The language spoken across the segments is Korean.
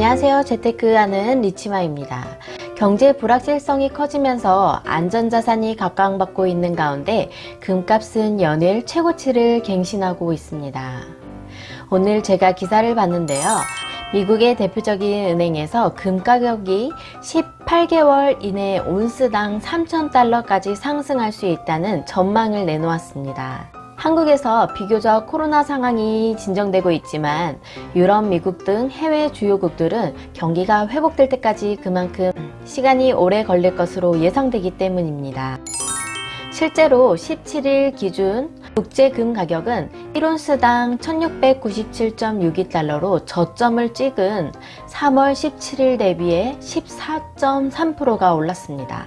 안녕하세요. 재테크하는 리치마입니다. 경제 불확실성이 커지면서 안전자산이 각광받고 있는 가운데 금값은 연일 최고치를 갱신하고 있습니다. 오늘 제가 기사를 봤는데요. 미국의 대표적인 은행에서 금 가격이 18개월 이내 온스당 3,000달러까지 상승할 수 있다는 전망을 내놓았습니다. 한국에서 비교적 코로나 상황이 진정되고 있지만 유럽, 미국 등 해외 주요국들은 경기가 회복될 때까지 그만큼 시간이 오래 걸릴 것으로 예상되기 때문입니다. 실제로 17일 기준 국제금 가격은 1온스당 1697.62달러로 저점을 찍은 3월 17일 대비해 14.3%가 올랐습니다.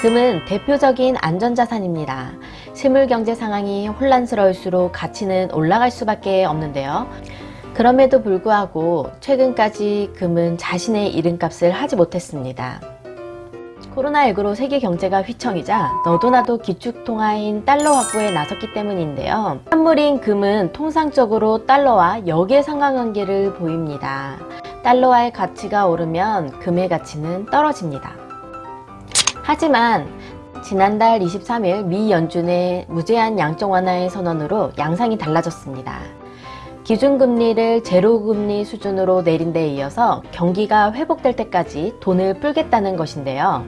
금은 대표적인 안전자산입니다. 실물경제 상황이 혼란스러울수록 가치는 올라갈 수밖에 없는데요. 그럼에도 불구하고 최근까지 금은 자신의 이름값을 하지 못했습니다. 코로나19로 세계 경제가 휘청이자 너도나도 기축통화인 달러 확보에 나섰기 때문인데요. 선물인 금은 통상적으로 달러와 역의 상관관계를 보입니다. 달러와의 가치가 오르면 금의 가치는 떨어집니다. 하지만 지난달 23일 미 연준의 무제한 양적 완화의 선언으로 양상이 달라졌습니다. 기준금리를 제로금리 수준으로 내린 데 이어서 경기가 회복될 때까지 돈을 풀겠다는 것인데요.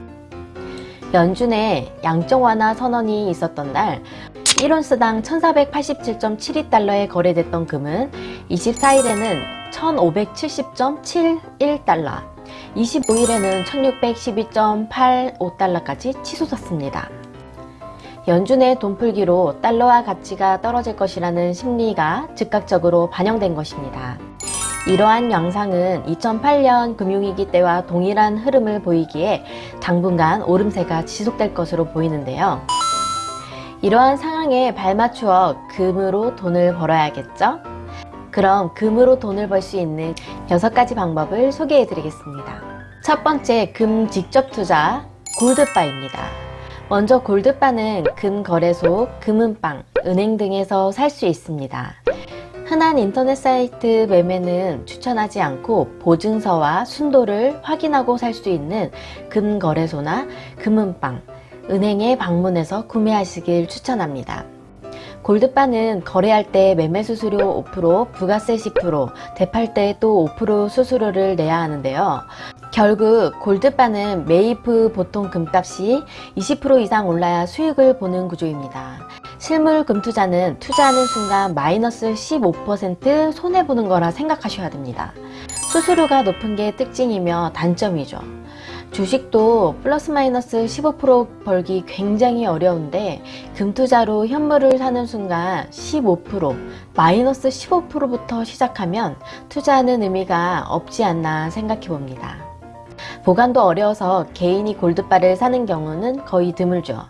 연준의 양적 완화 선언이 있었던 날 1온스당 1487.72달러에 거래됐던 금은 24일에는 1570.71달러 25일에는 1612.85달러까지 치솟았습니다. 연준의 돈풀기로 달러와 가치가 떨어질 것이라는 심리가 즉각적으로 반영된 것입니다. 이러한 양상은 2008년 금융위기 때와 동일한 흐름을 보이기에 당분간 오름세가 지속될 것으로 보이는데요. 이러한 상황에 발맞추어 금으로 돈을 벌어야겠죠? 그럼 금으로 돈을 벌 수 있는 6가지 방법을 소개해 드리겠습니다. 첫 번째 금 직접 투자 골드바입니다. 먼저 골드바는 금거래소, 금은방, 은행 등에서 살 수 있습니다. 흔한 인터넷 사이트 매매는 추천하지 않고 보증서와 순도를 확인하고 살 수 있는 금거래소나 금은방, 은행에 방문해서 구매하시길 추천합니다. 골드바는 거래할 때 매매 수수료 5%, 부가세 10%, 대팔 때 또 5% 수수료를 내야 하는데요. 결국 골드바는 매입 후 보통 금값이 20% 이상 올라야 수익을 보는 구조입니다. 실물 금투자는 투자하는 순간 마이너스 15% 손해보는 거라 생각하셔야 됩니다. 수수료가 높은 게 특징이며 단점이죠. 주식도 플러스 마이너스 15% 벌기 굉장히 어려운데 금투자로 현물을 사는 순간 15% 마이너스 15%부터 시작하면 투자하는 의미가 없지 않나 생각해 봅니다. 보관도 어려워서 개인이 골드바를 사는 경우는 거의 드물죠.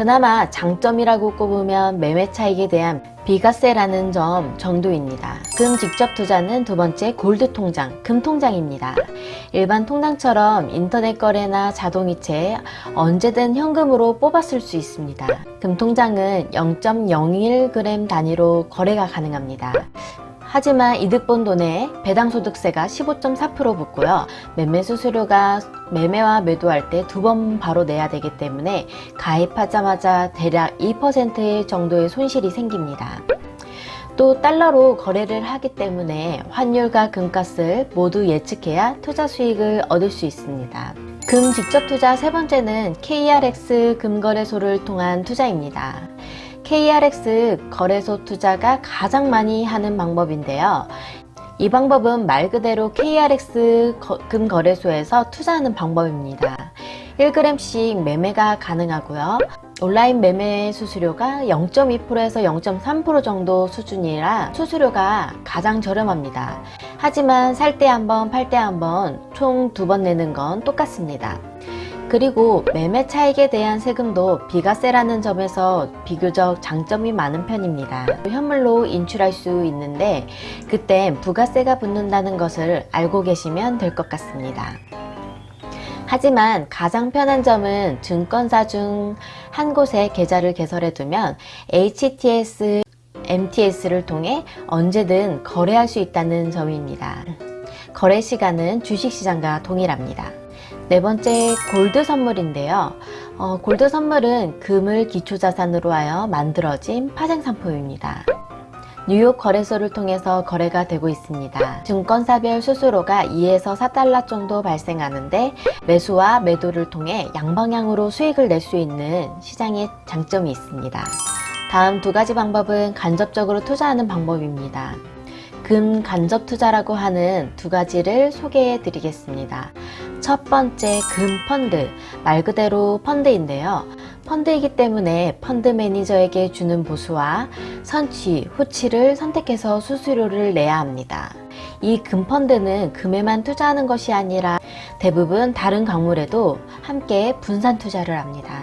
그나마 장점이라고 꼽으면 매매 차익에 대한 비과세라는 점 정도입니다. 금 직접 투자는 두 번째 골드 통장, 금 통장입니다. 일반 통장처럼 인터넷 거래나 자동이체 언제든 현금으로 쓸수 있습니다. 금 통장은 0.01g 단위로 거래가 가능합니다. 하지만 이득 본 돈에 배당소득세가 15.4% 붙고요. 매매 수수료가 매매와 매도할 때 두 번 바로 내야 되기 때문에 가입하자마자 대략 2% 정도의 손실이 생깁니다. 또 달러로 거래를 하기 때문에 환율과 금값을 모두 예측해야 투자 수익을 얻을 수 있습니다. 금 직접 투자 세 번째는 KRX 금거래소를 통한 투자입니다. KRX 거래소 투자가 가장 많이 하는 방법인데요. 이 방법은 말 그대로 KRX 금거래소에서 투자하는 방법입니다. 1g씩 매매가 가능하고요. 온라인 매매 수수료가 0.2%에서 0.3% 정도 수준이라 수수료가 가장 저렴합니다. 하지만 살 때 한 번, 팔 때 한 번 총 두 번 내는 건 똑같습니다. 그리고 매매 차익에 대한 세금도 비과세라는 점에서 비교적 장점이 많은 편입니다. 현물로 인출할 수 있는데 그땐 부가세가 붙는다는 것을 알고 계시면 될 것 같습니다. 하지만 가장 편한 점은 증권사 중 한 곳에 계좌를 개설해 두면 HTS, MTS를 통해 언제든 거래할 수 있다는 점입니다. 거래 시간은 주식시장과 동일합니다. 네 번째 골드 선물인데요. 어, 골드 선물은 금을 기초자산으로 하여 만들어진 파생상품입니다. 뉴욕 거래소를 통해서 거래가 되고 있습니다. 증권사별 수수료가 2에서 4달러 정도 발생하는데 매수와 매도를 통해 양방향으로 수익을 낼 수 있는 시장의 장점이 있습니다. 다음 두 가지 방법은 간접적으로 투자하는 방법입니다. 금 간접 투자라고 하는 두 가지를 소개해 드리겠습니다. 첫 번째 금 펀드, 말 그대로 펀드인데요. 펀드이기 때문에 펀드 매니저에게 주는 보수와 선취, 후치를 선택해서 수수료를 내야 합니다. 이 금펀드는 금에만 투자하는 것이 아니라 대부분 다른 광물에도 함께 분산 투자를 합니다.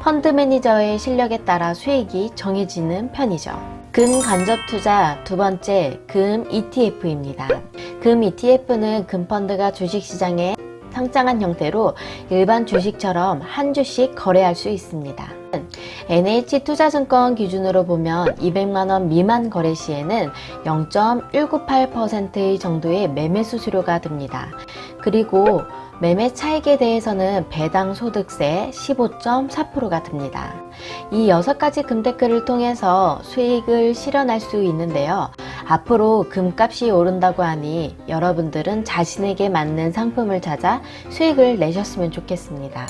펀드 매니저의 실력에 따라 수익이 정해지는 편이죠. 금 간접 투자 두 번째 금 ETF입니다. 금 ETF는 금펀드가 주식시장에 상장한 형태로 일반 주식처럼 한 주씩 거래할 수 있습니다. NH투자증권 기준으로 보면 200만원 미만 거래 시에는 0.198% 정도의 매매 수수료가 듭니다. 그리고 매매 차익에 대해서는 배당 소득세 15.4%가 듭니다. 이 6가지 금테크를 통해서 수익을 실현할 수 있는데요. 앞으로 금값이 오른다고 하니 여러분들은 자신에게 맞는 상품을 찾아 수익을 내셨으면 좋겠습니다.